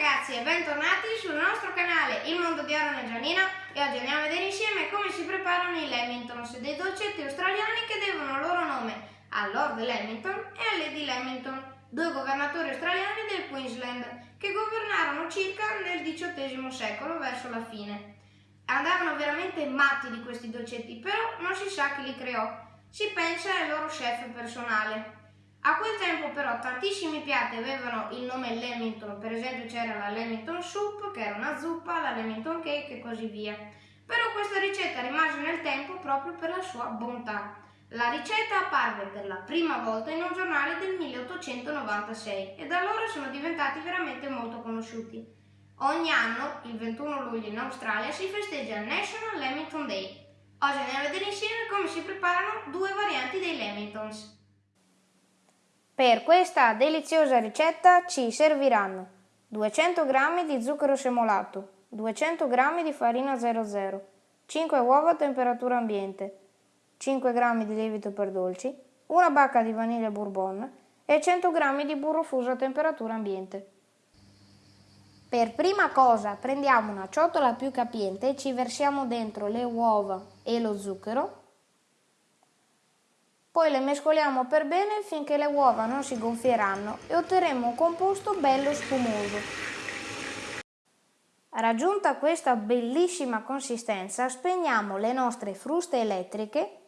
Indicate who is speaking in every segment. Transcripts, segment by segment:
Speaker 1: ragazzi e bentornati sul nostro canale Il Mondo di Aaron e Gianina e oggi andiamo a vedere insieme come si preparano i Lamingtons, dei dolcetti australiani che devono il loro nome a Lord Lamington e a Lady Lamington, due governatori australiani del Queensland che governarono circa nel XVIII secolo verso la fine. Andavano veramente matti di questi dolcetti, però non si sa chi li creò, si pensa al loro chef personale. A quel tempo però tantissimi piatti avevano il nome Lamington, per esempio c'era la Lamington Soup che era una zuppa, la Lamington Cake e così via. Però questa ricetta rimase nel tempo proprio per la sua bontà. La ricetta apparve per la prima volta in un giornale del 1896 e da allora sono diventati veramente molto conosciuti. Ogni anno, il 21 luglio in Australia, si festeggia il National Lamington Day. Oggi andiamo a vedere insieme come si preparano due varianti dei Lamingtons.
Speaker 2: Per questa deliziosa ricetta ci serviranno 200 g di zucchero semolato, 200 g di farina 00, 5 uova a temperatura ambiente, 5 g di lievito per dolci, una bacca di vaniglia bourbon e 100 g di burro fuso a temperatura ambiente. Per prima cosa prendiamo una ciotola più capiente e ci versiamo dentro le uova e lo zucchero poi le mescoliamo per bene finché le uova non si gonfieranno e otterremo un composto bello spumoso. Raggiunta questa bellissima consistenza, spegniamo le nostre fruste elettriche,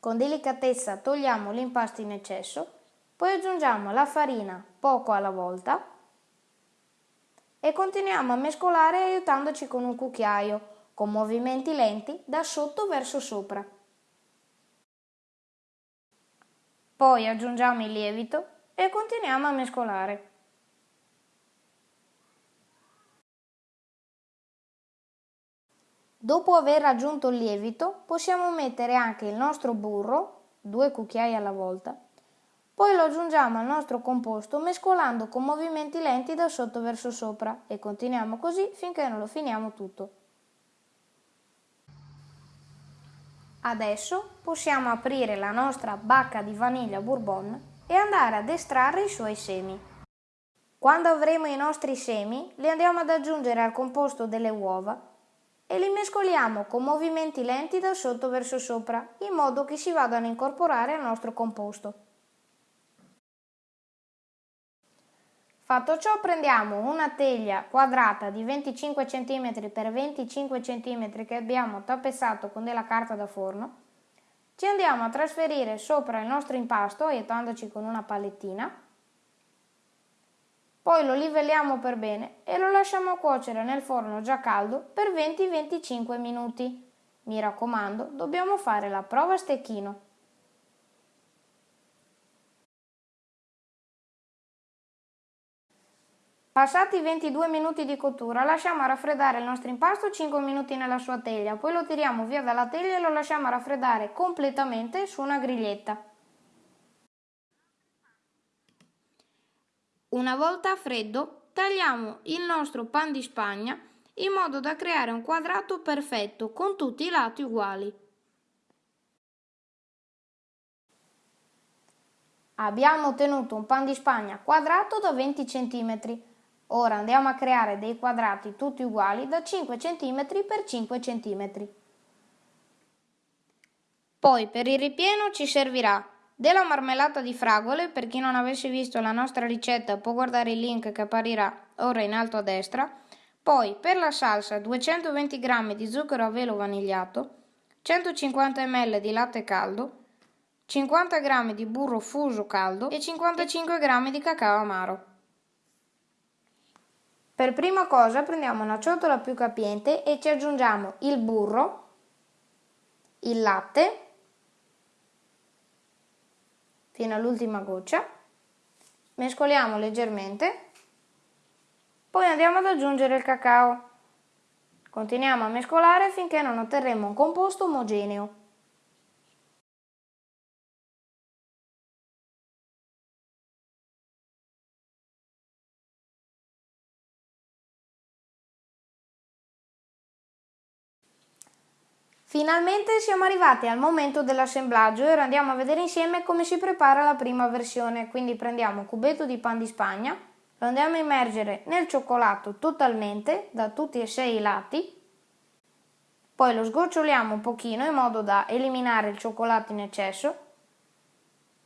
Speaker 2: con delicatezza togliamo l'impasto in eccesso, poi aggiungiamo la farina poco alla volta e continuiamo a mescolare aiutandoci con un cucchiaio, con movimenti lenti da sotto verso sopra. Poi aggiungiamo il lievito e continuiamo a mescolare. Dopo aver aggiunto il lievito possiamo mettere anche il nostro burro, due cucchiai alla volta, poi lo aggiungiamo al nostro composto mescolando con movimenti lenti da sotto verso sopra e continuiamo così finché non lo finiamo tutto. Adesso possiamo aprire la nostra bacca di vaniglia bourbon e andare ad estrarre i suoi semi. Quando avremo i nostri semi, li andiamo ad aggiungere al composto delle uova e li mescoliamo con movimenti lenti da sotto verso sopra, in modo che si vadano a incorporare al nostro composto. Fatto ciò prendiamo una teglia quadrata di 25 cm x 25 cm che abbiamo tappezzato con della carta da forno, ci andiamo a trasferire sopra il nostro impasto aiutandoci con una palettina, poi lo livelliamo per bene e lo lasciamo cuocere nel forno già caldo per 20-25 minuti. Mi raccomando, dobbiamo fare la prova a stecchino. Passati 22 minuti di cottura lasciamo raffreddare il nostro impasto 5 minuti nella sua teglia, poi lo tiriamo via dalla teglia e lo lasciamo raffreddare completamente su una griglietta. Una volta freddo tagliamo il nostro pan di spagna in modo da creare un quadrato perfetto con tutti i lati uguali. Abbiamo ottenuto un pan di spagna quadrato da 20 cm. Ora andiamo a creare dei quadrati tutti uguali da 5 cm per 5 cm. Poi per il ripieno ci servirà della marmellata di fragole, per chi non avesse visto la nostra ricetta può guardare il link che apparirà ora in alto a destra. Poi per la salsa 220 g di zucchero a velo vanigliato, 150 ml di latte caldo, 50 g di burro fuso caldo e 55 g di cacao amaro. Per prima cosa prendiamo una ciotola più capiente e ci aggiungiamo il burro, il latte, fino all'ultima goccia, mescoliamo leggermente, poi andiamo ad aggiungere il cacao. Continuiamo a mescolare finché non otterremo un composto omogeneo. Finalmente siamo arrivati al momento dell'assemblaggio e ora andiamo a vedere insieme come si prepara la prima versione. Quindi prendiamo un cubetto di pan di spagna, lo andiamo a immergere nel cioccolato totalmente da tutti e sei i lati, poi lo sgoccioliamo un pochino in modo da eliminare il cioccolato in eccesso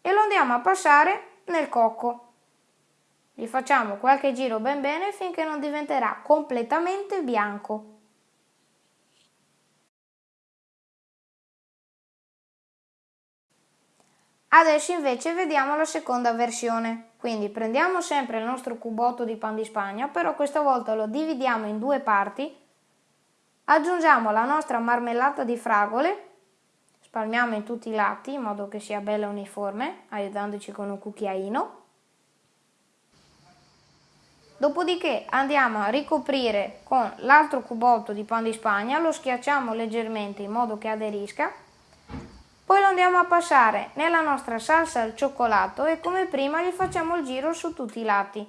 Speaker 2: e lo andiamo a passare nel cocco. Gli facciamo qualche giro ben bene finché non diventerà completamente bianco. Adesso invece vediamo la seconda versione. Quindi prendiamo sempre il nostro cubotto di pan di spagna, però questa volta lo dividiamo in due parti. Aggiungiamo la nostra marmellata di fragole, spalmiamo in tutti i lati in modo che sia bella uniforme, aiutandoci con un cucchiaino. Dopodiché andiamo a ricoprire con l'altro cubotto di pan di spagna, lo schiacciamo leggermente in modo che aderisca poi lo andiamo a passare nella nostra salsa al cioccolato e come prima gli facciamo il giro su tutti i lati.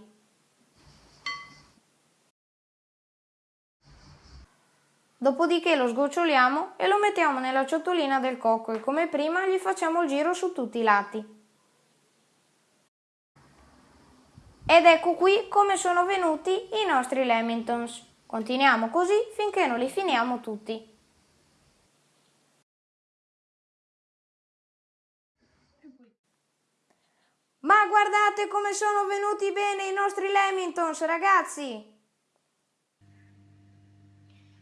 Speaker 2: Dopodiché lo sgoccioliamo e lo mettiamo nella ciotolina del cocco e come prima gli facciamo il giro su tutti i lati. Ed ecco qui come sono venuti i nostri lamingtons. Continuiamo così finché non li finiamo tutti. Ma guardate come sono venuti bene i nostri Lamingtons, ragazzi!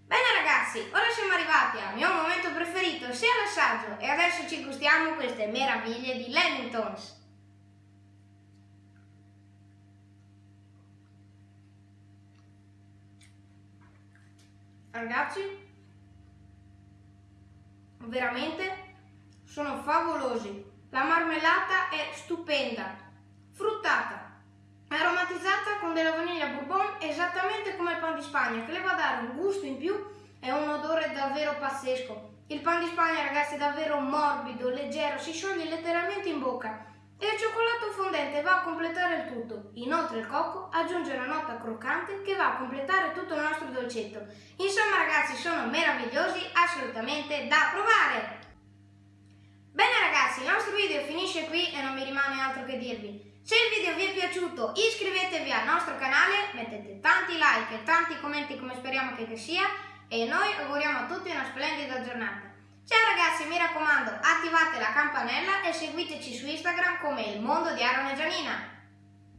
Speaker 1: Bene ragazzi, ora siamo arrivati al mio momento preferito, sia l'assaggio, e adesso ci gustiamo queste meraviglie di Lamingtons. Ragazzi, veramente sono favolosi. La marmellata è stupenda, fruttata, aromatizzata con della vaniglia bourbon esattamente come il pan di Spagna che le va a dare un gusto in più e un odore davvero pazzesco. Il pan di Spagna ragazzi è davvero morbido, leggero, si scioglie letteralmente in bocca e il cioccolato fondente va a completare il tutto. Inoltre il cocco aggiunge una nota croccante che va a completare tutto il nostro dolcetto. Insomma ragazzi sono meravigliosi, assolutamente da provare! Bene ragazzi, il nostro video finisce qui e non mi rimane altro che dirvi. Se il video vi è piaciuto iscrivetevi al nostro canale, mettete tanti like e tanti commenti come speriamo che sia e noi auguriamo a tutti una splendida giornata. Ciao ragazzi, mi raccomando, attivate la campanella e seguiteci su Instagram come il mondo di Aaron e Gianina.